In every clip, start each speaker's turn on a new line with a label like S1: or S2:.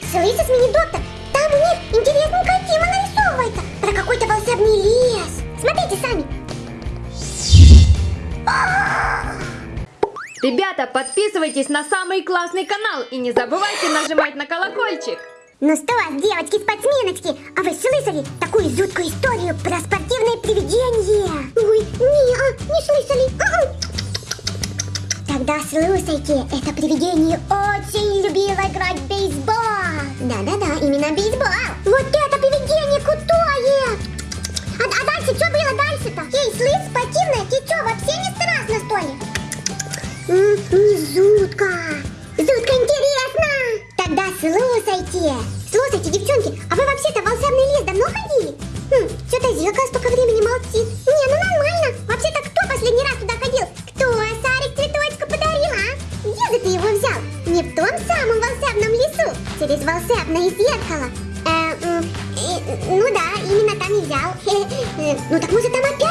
S1: Слышишь, мини-доктор? Там у них интересненькая тема нарисовывается. Про какой-то волшебный лес. Смотрите сами.
S2: Ребята, подписывайтесь на самый классный канал и не забывайте нажимать на колокольчик.
S1: Ну что, девочки-спортсменочки, а вы слышали такую жуткую историю про спортивное привидение? Ой, не, а, не слышали. А -а. Тогда слушайте, это привидение очень любило играть в бейсбол. Да-да-да, именно бейсбол. Вот это привидение крутое! А, а дальше что было дальше-то? Эй, слышь, спортивная, ты что, вообще не страшно, что ли? М, Не жутко. Жутко интересно. Тогда слушайте. Слушайте, девчонки, Ну так может там опять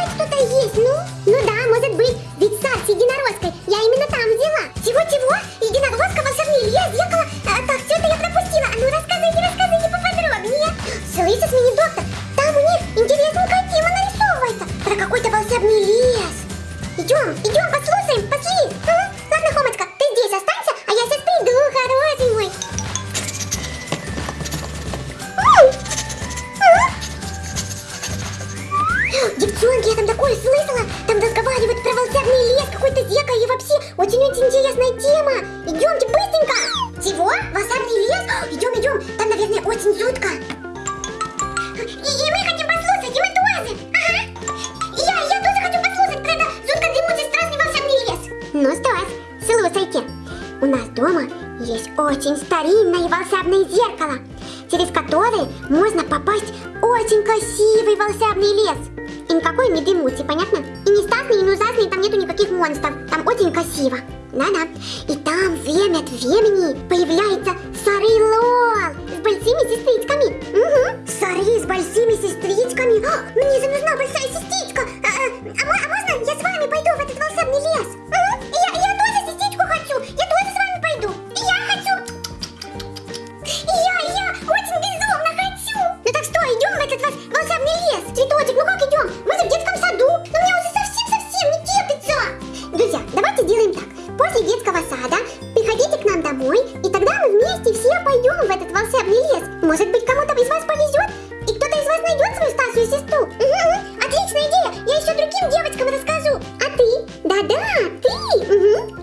S1: очень старинное волшебное зеркало, через которое можно попасть в очень красивый волшебный лес. И никакой не дремучий, понятно? И не страшный, и не ужасный, там нету никаких монстров. Там очень красиво. Да-да. И там время от времени появляется Сары Лол с большими сестричками. Угу. Сары с большими сестричками. О, мне же нужна большая сестричка. А, а, а а можно я с вами пойду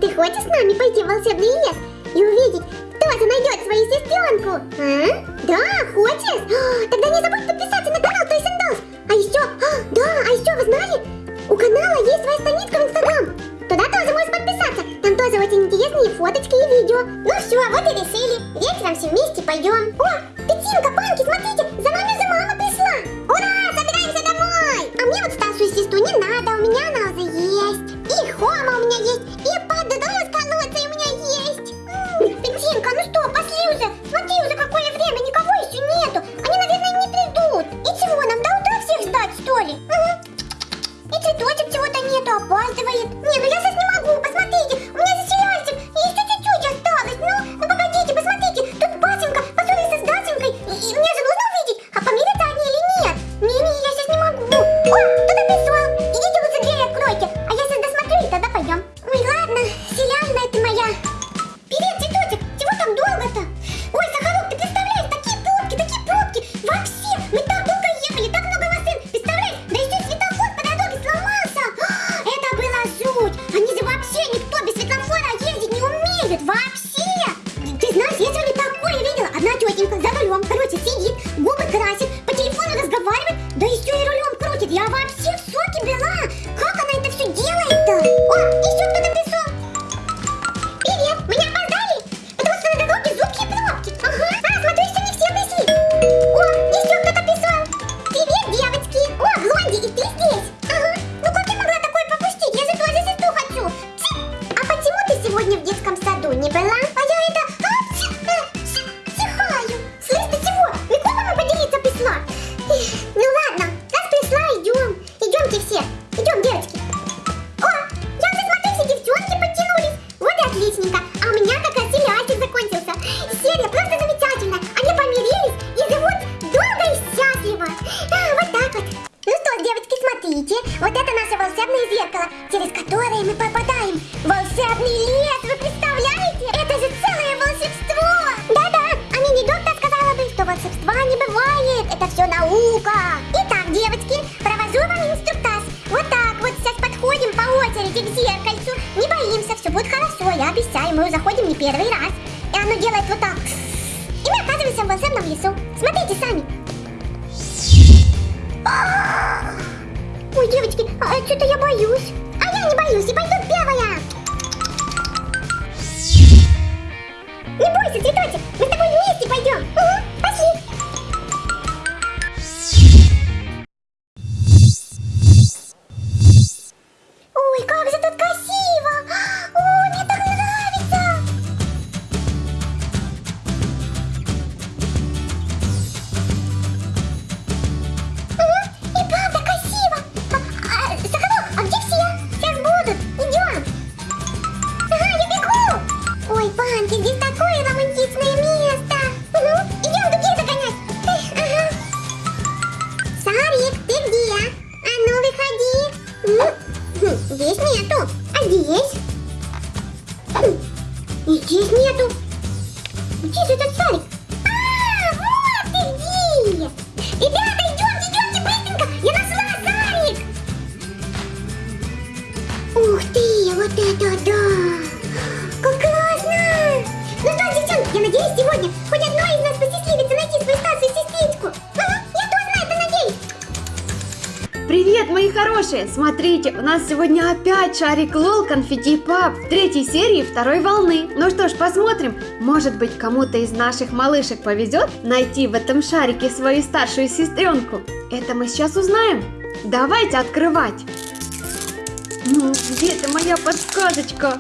S1: Ты хочешь с нами пойти в волшебный лес и увидеть, кто же найдет свою сестренку? А? Да, хочешь? А, Тогда не забудь подписаться на канал and Dolls. А еще, а, да, а еще вы знали? У канала есть своя страничка в Инстаграм. Туда тоже можешь подписаться. Там тоже очень интересные фоточки и видео. Ну все, вот и решили. Вечером все вместе пойдем. О, Петинка, Панки, смотрите, волшебное зеркало, через которое мы попадаем в волшебный лес. Вы представляете? Это же целое волшебство! Да-да, а мини-доктор сказала бы, что волшебства не бывает. Это все наука. Итак, девочки, провожу вам инструктаж. Вот так вот сейчас подходим по очереди к зеркальцу. Не боимся, все будет хорошо, я обещаю. Мы заходим не первый раз. И оно делает вот так. И мы оказываемся в волшебном лесу. Смотрите сами. Oh! Ой, девочки, а что-то я боюсь. А я не боюсь и пойду первая. Не бойся, цветочек, мы с тобой вместе пойдем. Сегодня хоть одной из нас посчастливится найти свою старшую сестричку. Ага, я тоже на это надеюсь.
S2: Привет, мои хорошие! Смотрите, у нас сегодня опять шарик Лол Конфетти Пап в третьей серии второй волны. Ну что ж, посмотрим. Может быть, кому-то из наших малышек повезет найти в этом шарике свою старшую сестренку. Это мы сейчас узнаем. Давайте открывать. Ну, где-то моя подсказочка?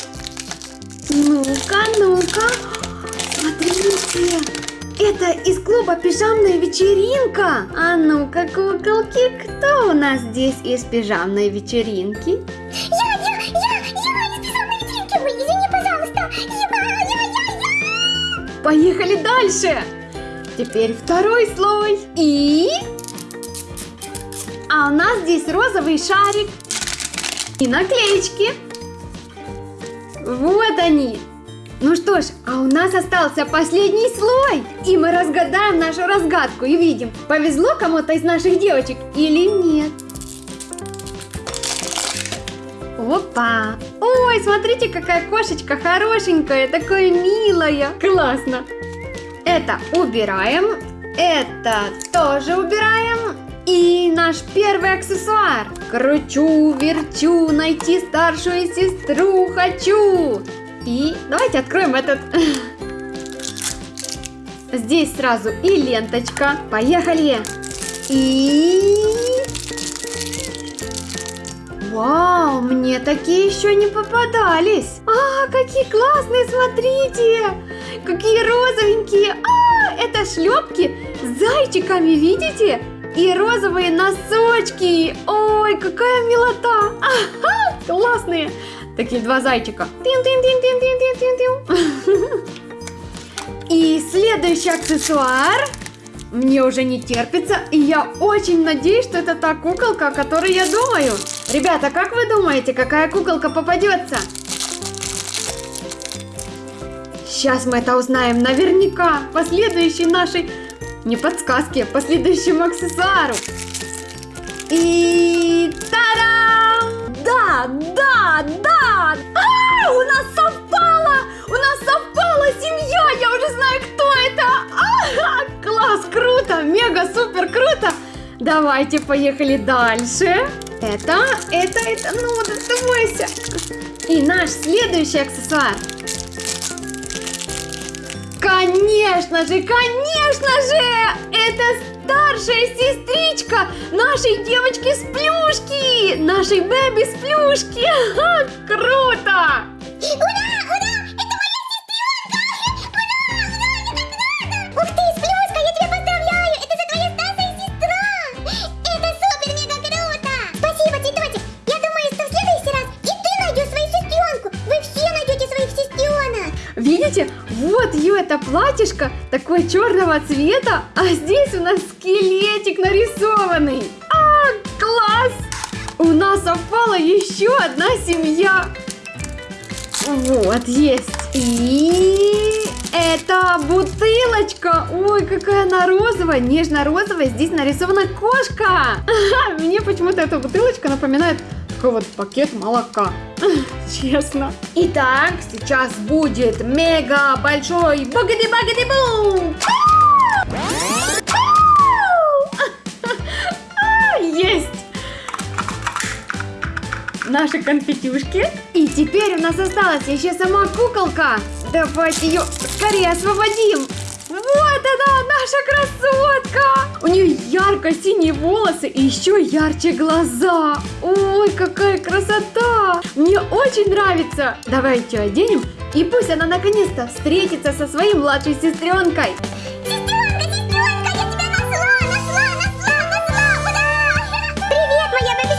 S2: Ну-ка, ну-ка. Смотрите. Это из клуба пижамная вечеринка. А ну-ка, куколки, кто у нас здесь из пижамной вечеринки?
S1: Я, я, я, я, из пижамной вечеринки. Ой, извини, пожалуйста. Я, я, я, я.
S2: Поехали дальше. Теперь второй слой. И... А у нас здесь розовый шарик. И наклеечки. Вот они. Ну что ж, а у нас остался последний слой. И мы разгадаем нашу разгадку и видим, повезло кому-то из наших девочек или нет. Опа! Ой, смотрите, какая кошечка хорошенькая, такая милая. Классно. Это убираем. Это тоже убираем. И наш первый аксессуар. Кручу, верчу, найти старшую сестру хочу. И давайте откроем этот. Здесь сразу и ленточка. Поехали. И... Вау, мне такие еще не попадались. А, какие классные, смотрите. Какие розовенькие. А, это шлепки с зайчиками, видите? И розовые носочки. Ой, какая милота. Ага, классные. Такие два зайчика. И следующий аксессуар. Мне уже не терпится, и я очень надеюсь, что это та куколка, о которой я думаю. Ребята, как вы думаете, какая куколка попадется? Сейчас мы это узнаем наверняка по следующей нашей, не подсказке, по следующему аксессуару. И та-дам! Да, да, да! А, у нас совпало! У нас совпала семья! Я уже знаю, кто это! А, класс, круто! Мега, супер, круто! Давайте, поехали дальше. Это, это, это, ну, доставайся. И наш следующий аксессуар. Конечно же, конечно же! Это старшая сестричка нашей девочки с плюшки! Нашей Бэби с плюшки! Ха, круто!
S1: Ура, ура, это моя сестренка! Ура, ура, мне так рада! Ух ты, Сплюшка, я тебя поздравляю! Это же твоя старшая сестра! Это супер мега круто! Спасибо, цветочек! Я думаю, что в следующий раз и ты найдешь свою сестренку! Вы все найдете своих сестренок!
S2: Видите, вот ее это платьишко такой черного цвета, а здесь у нас скелетик нарисованный. А, класс! У нас совпала еще одна семья. Вот, есть. И Это бутылочка. Ой, какая она розовая, нежно-розовая. Здесь нарисована кошка. Мне почему-то эта бутылочка напоминает такой вот пакет молока. Честно. Итак, сейчас будет мега большой багади-багади-бум. Есть! Наши конфетюшки. И теперь у нас осталась еще сама куколка. Давайте ее скорее освободим. Вот она, наша красотка! У нее ярко-синие волосы и еще ярче глаза. Ой, какая красота! Мне очень нравится. Давайте оденем, и пусть она наконец-то встретится со своей младшей сестренкой.
S1: Сестренка, сестренка, я тебя нашла, нашла, нашла, нашла! Ура! Привет, моя бабушка!